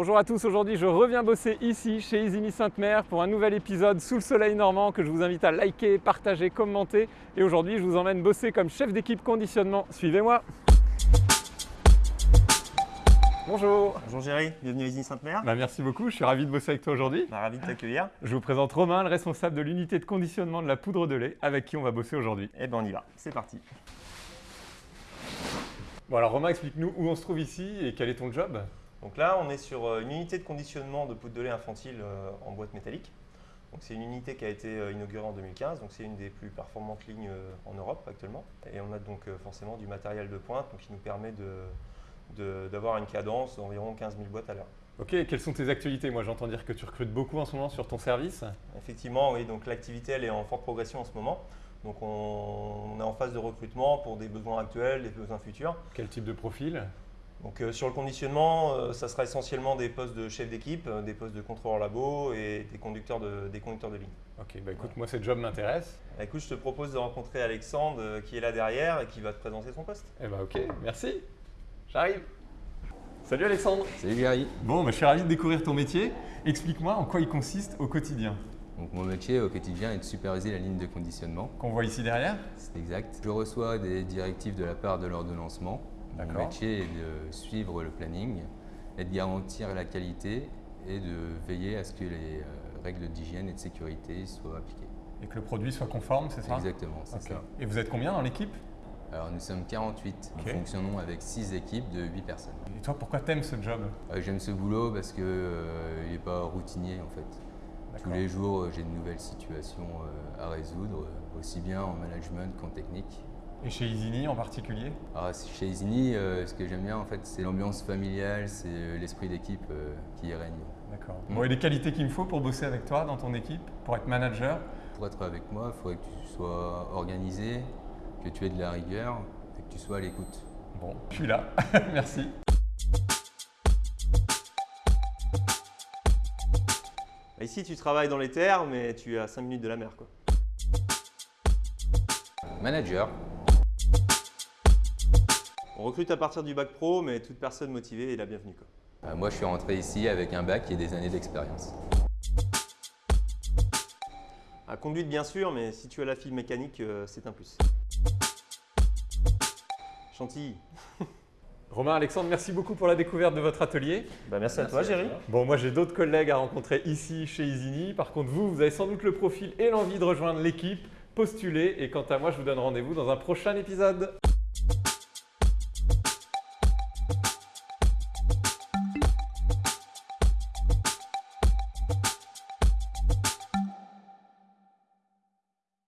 Bonjour à tous, aujourd'hui je reviens bosser ici chez Isigny Sainte-Mère pour un nouvel épisode sous le soleil normand que je vous invite à liker, partager, commenter. Et aujourd'hui je vous emmène bosser comme chef d'équipe conditionnement. Suivez-moi Bonjour Bonjour Géry, bienvenue à Isigny Sainte-Mère. Bah, Merci beaucoup, je suis ravi de bosser avec toi aujourd'hui. Bah, ravi de t'accueillir. Je vous présente Romain, le responsable de l'unité de conditionnement de la poudre de lait, avec qui on va bosser aujourd'hui. Eh ben on y va, c'est parti. Bon alors Romain, explique-nous où on se trouve ici et quel est ton job? Donc là, on est sur euh, une unité de conditionnement de poudre de lait infantile euh, en boîte métallique. Donc c'est une unité qui a été euh, inaugurée en 2015, donc c'est une des plus performantes lignes en Europe actuellement. Et on a donc forcément du matériel de pointe donc qui nous permet de- de- d'avoir une cadence d'environ 15 000 boîtes à l'heure. Ok, quelles sont tes actualités? Moi j'entends dire que tu recrutes beaucoup en ce moment sur ton service. Effectivement, oui, donc l'activité elle est en forte progression en ce moment. Donc on, on est en phase de recrutement pour des besoins actuels, des besoins futurs. Quel type de profil? Donc euh, sur le conditionnement, euh, ça sera essentiellement des postes de chef d'équipe, euh, des postes de contrôleur labo et des conducteurs de, des conducteurs de ligne. Ok, bah écoute, moi ce job m'intéresse. Bah, écoute, je te propose de rencontrer Alexandre euh, qui est là derrière et qui va te présenter son poste. Eh bah ok, merci. J'arrive. Salut Alexandre. Salut Gary. Bon, bah, je suis ravi de découvrir ton métier. Explique-moi en quoi il consiste au quotidien. Donc mon métier au quotidien est de superviser la ligne de conditionnement. Qu'on voit ici derrière C'est exact. Je reçois des directives de la part de l'ordonnancement. Mon métier est de suivre le planning et de garantir la qualité et de veiller à ce que les euh, règles d'hygiène et de sécurité soient appliquées. Et que le produit soit conforme, c'est ça? Exactement, c'est ça. Et vous êtes combien dans l'équipe? Alors nous sommes 48. Ok. Nous fonctionnons avec 6 équipes de 8 personnes. Et toi, pourquoi t'aimes ce job? Euh, J'aime ce boulot parce qu'il n'est pas routinier en fait. Tous les jours, euh, j'ai de nouvelles situations euh, à résoudre, euh, aussi bien en management qu'en technique. Et chez Isigny en particulier Alors, c'est- chez Isigny, euh, ce que j'aime bien, en fait, c'est l'ambiance familiale, c'est euh, l'esprit d'équipe euh, qui y règne. D'accord. Mm. Bon, et les qualités qu'il me faut pour bosser avec toi dans ton équipe, pour être manager Pour être avec moi, il faudrait que tu sois organisé, que tu aies de la rigueur et que tu sois à l'écoute. Bon, je suis là. Merci. Bah, ici, tu travailles dans les terres, mais tu es à 5 minutes de la mer. Quoi. Manager, On recrute à partir du bac pro, mais toute personne motivée est la bienvenue. Quoi. euh, moi je suis rentré ici avec un bac et des années d'expérience. À conduite, bien sûr, mais si tu as la fibre mécanique, euh, c'est un plus. Chantilly. Romain, Alexandre, merci beaucoup pour la découverte de votre atelier. Bah, merci, à toi, Géry. Bon, moi j'ai d'autres collègues à rencontrer ici chez Isigny. Par contre, vous, vous avez sans doute le profil et l'envie de rejoindre l'équipe. Postulez et quant à moi, je vous donne rendez-vous dans un prochain épisode.